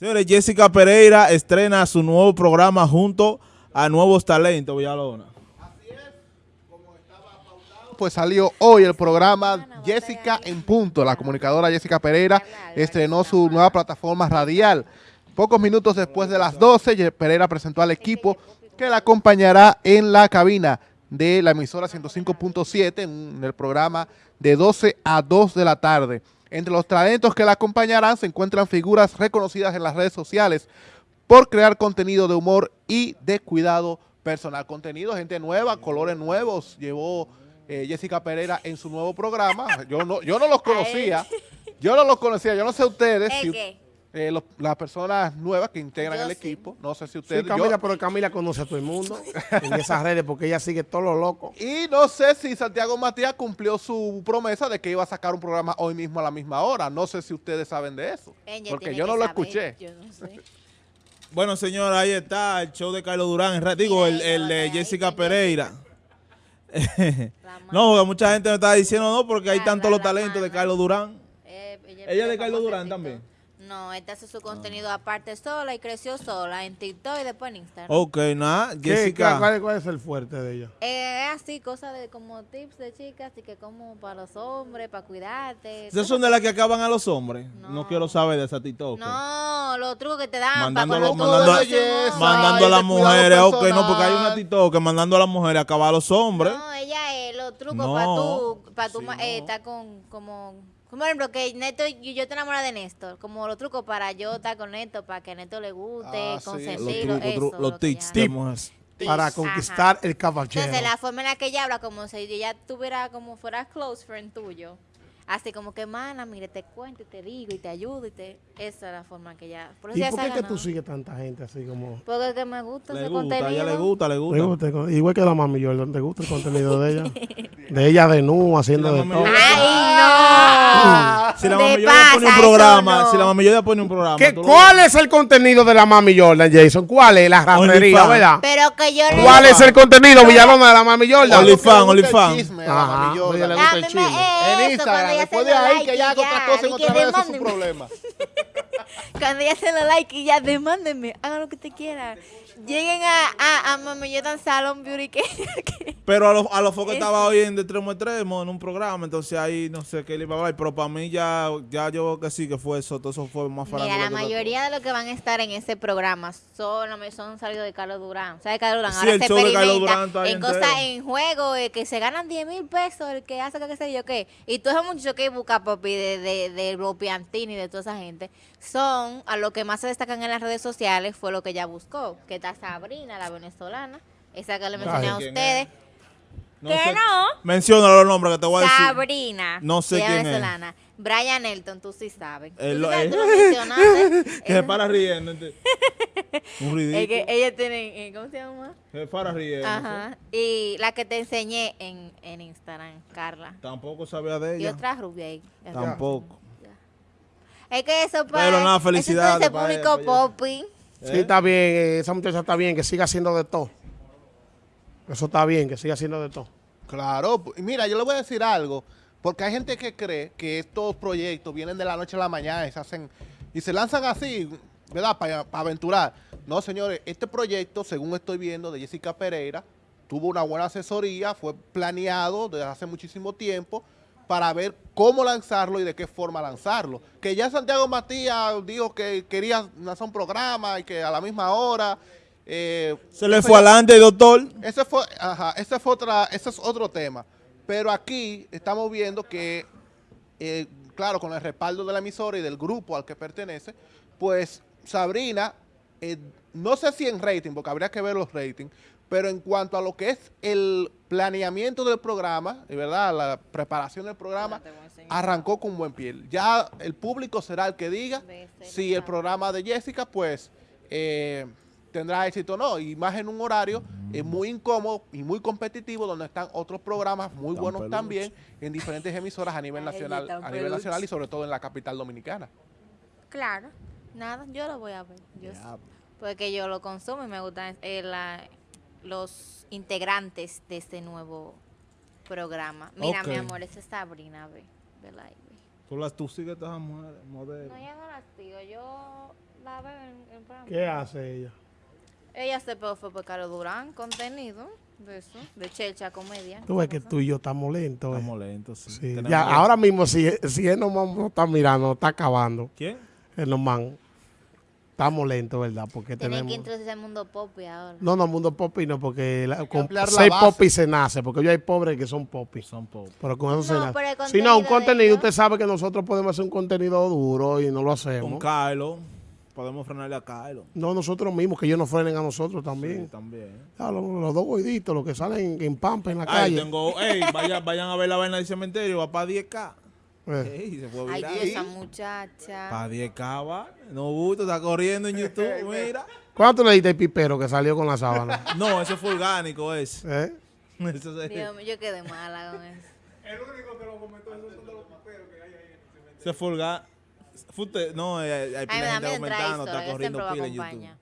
Señores, Jessica Pereira estrena su nuevo programa junto a Nuevos Talentos, Villalona. Pues salió hoy el programa Jessica en Punto. La comunicadora Jessica Pereira estrenó su nueva plataforma radial. Pocos minutos después de las 12, Pereira presentó al equipo que la acompañará en la cabina de la emisora 105.7 en el programa de 12 a 2 de la tarde. Entre los talentos que la acompañarán se encuentran figuras reconocidas en las redes sociales por crear contenido de humor y de cuidado personal. Contenido, gente nueva, colores nuevos, llevó eh, Jessica Pereira en su nuevo programa. Yo no, yo no los conocía, yo no los conocía, yo no sé ustedes. Si, eh, las personas nuevas que integran el equipo. No sé si ustedes... Sí, Camila, pero Camila conoce a todo el mundo en esas redes porque ella sigue todo lo loco. Y no sé si Santiago Matías cumplió su promesa de que iba a sacar un programa hoy mismo a la misma hora. No sé si ustedes saben de eso. porque yo no lo escuché. bueno, señora, ahí está el show de Carlos Durán. Digo, el, el de Jessica Pereira. no, mucha gente me está diciendo no porque hay tantos los talentos de Carlos Durán. Eh, ella es de Carlos Durán también. No, esta hace su contenido aparte sola y creció sola en TikTok y después en Instagram. Ok, nada, Jessica. ¿Cuál, es el fuerte de ella? Eh, así, cosas de como tips de chicas, y que como para los hombres, para cuidarte. ¿Esas son de las que acaban a los hombres? No, quiero saber de esa TikTok. No, los trucos que te dan mandando, para mandando, a, mandando a las mujeres, ok, no, porque hay una TikTok que mandando a las mujeres acabar a los hombres. No, ella es los trucos para tú, para tú eh, estar con, como como por ejemplo, que Neto, yo, yo te enamoro de Néstor, como los trucos para yo estar con Neto, para que Neto le guste, ah, consentirlo, sí. eso. Los, tips, tips para conquistar el caballero. Entonces, la forma en la que ella habla, como si ella tuviera, como fuera close friend tuyo. Así como que, mana, mire, te cuento y te digo y te ayudo y te... Esa es la forma que ya... Por ¿Y por qué que tú sigues tanta gente así como...? Porque que me gusta le ese gusta, contenido. A ella le gusta, le gusta. igual que la mami Jordan, ¿te gusta el contenido de ella? de ella de nu, haciendo de todo. ¡Ay, no! Si la mami Jordan pone un programa, si la mami Jordan pone un programa... ¿Qué, ¿Cuál es el contenido de la mami Jordan, Jason? ¿Cuál es? La ramería, ¿verdad? Pero que yo ¿Cuál es el contenido, Villalona, de la mami Jordan? Olifan, Olifan. Ajá, ella le gusta el chisme. En Instagram, después de ahí que ella haga otra cosa en otra vez, eso es su problema. Cuando ya se lo like y ya demándenme, hagan lo que te quieran. Lleguen a, a, a Mami Salon Beauty que, Pero a los a los focos estaba hoy en de extremo a extremo en un programa, entonces ahí no sé qué le iba a hablar, pero para mí ya, ya yo que sí que fue eso, todo eso fue más Mira, la mayoría de los que van a estar en ese programa son, son salidos de Carlos Durán. O sea, de Carlos Durán ahora se experimenta en cosas, en juego, eh, que se ganan 10 mil pesos, el que hace que sé yo qué. Y todos esos muchachos que busca Popi de, de, de, de y de toda esa gente, son a lo que más se destacan en las redes sociales, fue lo que ella buscó, que está Sabrina, la venezolana, esa que le mencioné a ustedes. No ¿Qué no? Menciona los nombres que te voy a decir. Sabrina. No sé quién venezolana. es. Brian Elton, tú sí sabes. El, ¿Tú, sabes, tú lo mencionaste. que se para riendo. Un ridículo. Es que ella tiene, eh, ¿cómo se llama? Se para riendo. Ajá. Y la que te enseñé en, en Instagram, Carla. Tampoco sabía de ella. Y otra rubia ahí. Tampoco. Es que eso para, Pero nada, felicidades. Ese público popping. Sí, está bien, eh, esa muchacha está bien, que siga haciendo de todo. Eso está bien, que siga haciendo de todo. Claro, mira, yo le voy a decir algo, porque hay gente que cree que estos proyectos vienen de la noche a la mañana y se hacen y se lanzan así, ¿verdad? Para, aventurar. No, señores, este proyecto, según estoy viendo, de Jessica Pereira, tuvo una buena asesoría, fue planeado desde hace muchísimo tiempo, para ver cómo lanzarlo y de qué forma lanzarlo. Que ya Santiago Matías dijo que quería lanzar un programa y que a la misma hora... Eh, Se le fue adelante, doctor. Ese fue, ajá, ese fue otra, ese es otro tema. Pero aquí estamos viendo que, eh, claro, con el respaldo de la emisora y del grupo al que pertenece, pues Sabrina, eh, no sé si en rating, porque habría que ver los ratings, pero en cuanto a lo que es el planeamiento del programa, de verdad, la preparación del programa, arrancó con buen pie. Ya el público será el que diga si el programa de Jessica, pues, eh, tendrá éxito o no. Y más en un horario eh, muy incómodo y muy competitivo, donde están otros programas muy buenos también en diferentes emisoras a nivel nacional, a nivel nacional y sobre todo en la capital dominicana. Claro, nada, yo lo voy a ver. porque yo lo consumo y me gusta eh, la los integrantes de este nuevo programa. Mira, mi amor, esa es Sabrina, ve, de ¿Tú, las, tú sigues todas las mujeres? No, ya no las sigo. Yo la veo en el programa. ¿Qué hace ella? Ella se fue por Carlos Durán, contenido de eso, de Checha Comedia. Tú ves que tú y yo estamos lentos. eh. Estamos lentos, sí. Sí, ya, ahora mismo, si, si él no no está mirando, está acabando. ¿Quién? El nomán. Estamos lentos, ¿verdad? Porque Tienen tenemos. que introducir el mundo pop y ahora. No, no, mundo popi no, porque la- con seis base. popis se nace, porque yo hay pobres que son popis. Son pop. Pero con eso No, se nace. Si no, un contenido ellos- usted sabe que nosotros podemos hacer un contenido duro y no lo Con hacemos. Kylo. Podemos frenarle a Kylo. No, nosotros mismos, que ellos nos frenen a nosotros Sí, también. también. Ah, los, los dos gorditos, los que salen en, en pampa en la Ay, calle. tengo, ey, vayan, vayan a ver la vaina del cementerio, va para 10K. Eh. Ey, se fue Ay, viral. esa muchacha. Para 10K va. No gusto, está corriendo en YouTube, mira. ¿Cuánto le diste el pipero que salió con la sábana? No, eso fue orgánico, ese. ¿Eh? Eso se- Dios mío, yo quedé mala con eso. Se fue orgánico. Fue usted- no, hay, hay Ay, me pila de da gente miedo entrar a comentando, historia, está yo corriendo siempre lo pila en. YouTube.